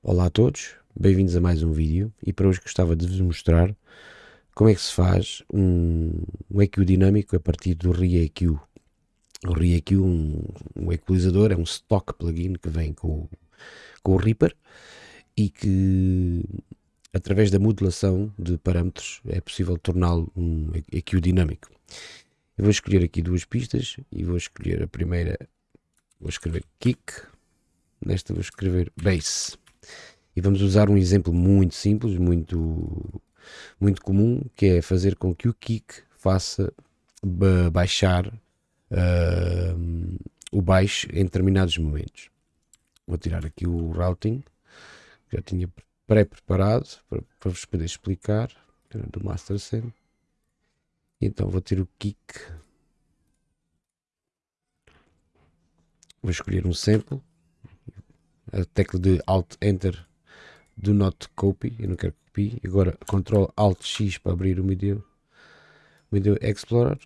Olá a todos, bem-vindos a mais um vídeo e para hoje gostava de vos mostrar como é que se faz um, um EQ dinâmico a partir do ReEQ. O ReEQ, um, um equalizador, é um stock plugin que vem com, com o Reaper e que através da modulação de parâmetros é possível torná-lo um EQ dinâmico. Eu vou escolher aqui duas pistas e vou escolher a primeira, vou escrever kick, nesta vou escrever bass. E vamos usar um exemplo muito simples, muito, muito comum, que é fazer com que o kick faça baixar uh, o baixo em determinados momentos. Vou tirar aqui o routing, que já tinha pré-preparado para, para, vos poder explicar, do Master Sim. Então vou ter o kick. Vou escolher um sample. A tecla de Alt Enter do not copy, eu não quero que copie. Agora Ctrl Alt X para abrir o Media, Media Explorer.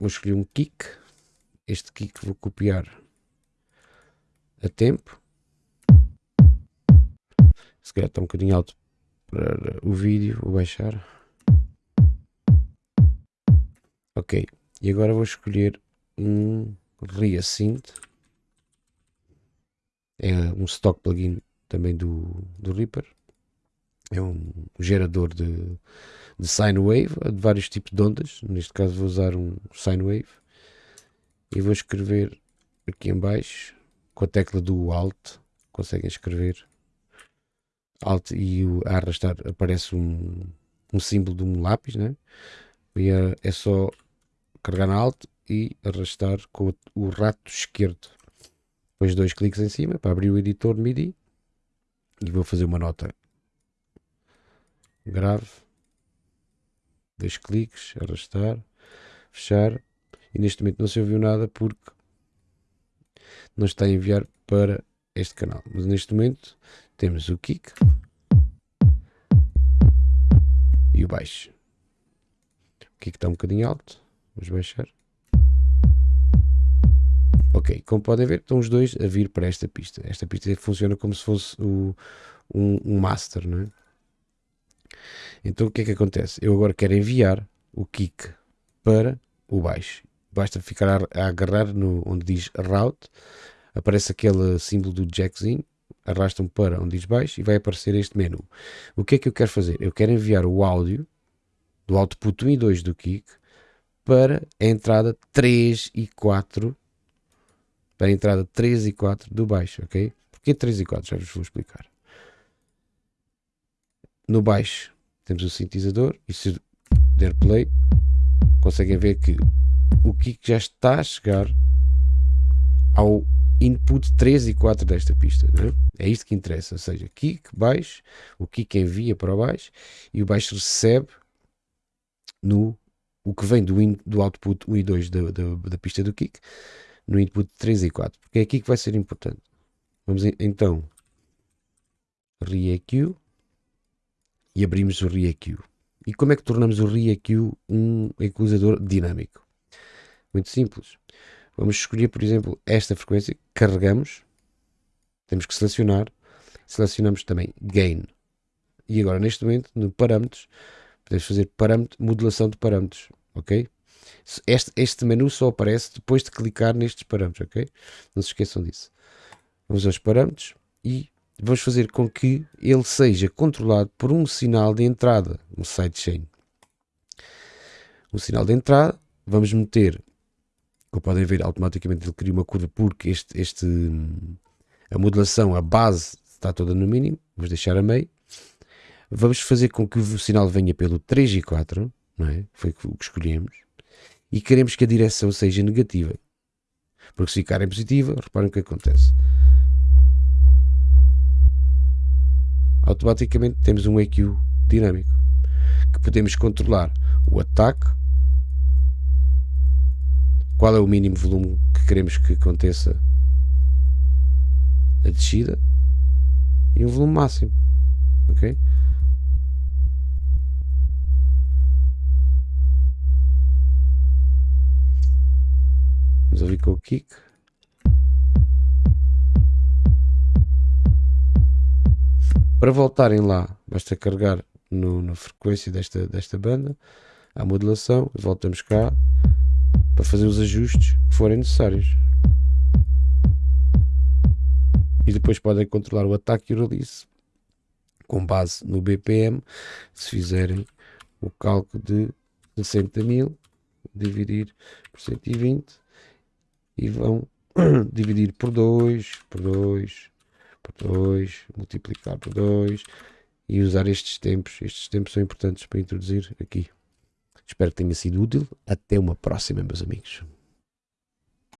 Vou escolher um kick. Este kick vou copiar a tempo. Se calhar está um bocadinho alto para o vídeo, vou baixar. Ok, e agora vou escolher um Reasynth. É um stock plugin também do, do Reaper é um gerador de, de sine wave, de vários tipos de ondas. Neste caso vou usar um sine wave e vou escrever aqui em baixo com a tecla do Alt. Conseguem escrever Alt e a arrastar aparece um, um símbolo de um lápis, né? E é, é só carregar na Alt e arrastar com o rato esquerdo. Depois dois cliques em cima para abrir o editor MIDI e vou fazer uma nota grave, dois cliques, arrastar, fechar e neste momento não se ouviu nada porque não está a enviar para este canal. Mas neste momento temos o kick e o baixo. O kick está um bocadinho alto, vamos baixar. Ok, como podem ver, estão os dois a vir para esta pista. Esta pista funciona como se fosse o, um, um master, não é? Então o que é que acontece? Eu agora quero enviar o kick para o baixo. Basta ficar a, agarrar no, onde diz route, aparece aquele símbolo do jackzinho, arrastam para onde diz baixo e vai aparecer este menu. O que é que eu quero fazer? Eu quero enviar o áudio do output 1 e 2 do kick para a entrada 3 e 4 para a entrada 3 e 4 do baixo, ok? Porquê 3 e 4? Já vos vou explicar. No baixo temos o sintetizador e se der play conseguem ver que o kick já está a chegar ao input 3 e 4 desta pista. É? é isto que interessa, ou seja, kick, baixo, o kick envia para o baixo e o baixo recebe no o que vem do, in, do output 1 e 2 da, da, da, pista do kick no input 3 e 4, porque é aqui que vai ser importante. Vamos então ReEQ e abrimos o ReEQ. E como é que tornamos o ReEQ um equalizador dinâmico? Muito simples. Vamos escolher, por exemplo, esta frequência, carregamos, temos que selecionar, selecionamos também Gain. E agora, neste momento, no Parâmetros, podemos fazer parâmetro, modulação de parâmetros, ok? Este, este menu só aparece depois de clicar nestes parâmetros, ok? Não se esqueçam disso. Vamos aos parâmetros e vamos fazer com que ele seja controlado por um sinal de entrada, um sidechain. Um sinal de entrada, vamos meter, como podem ver, automaticamente ele cria uma curva porque este, este, a modulação, a base está toda no mínimo, vamos deixar a meio. Vamos fazer com que o sinal venha pelo 3 e 4, não é? Foi o que escolhemos. E queremos que a direção seja negativa. Porque se ficar em positiva, reparem o que acontece. Automaticamente temos um EQ dinâmico que podemos controlar o ataque, qual é o mínimo volume que queremos que aconteça a descida e um volume máximo, ok? Vamos ouvir com o kick. Para voltarem lá, basta carregar no, na frequência desta, desta banda, a modulação, e voltamos cá para fazer os ajustes que forem necessários. E depois podem controlar o ataque e o release com base no BPM, se fizerem o cálculo de 60 mil, dividir por 120 e vão dividir por 2, por 2, por 2, multiplicar por 2 e usar estes tempos. Estes tempos são importantes para introduzir aqui. Espero que tenha sido útil. Até uma próxima, meus amigos.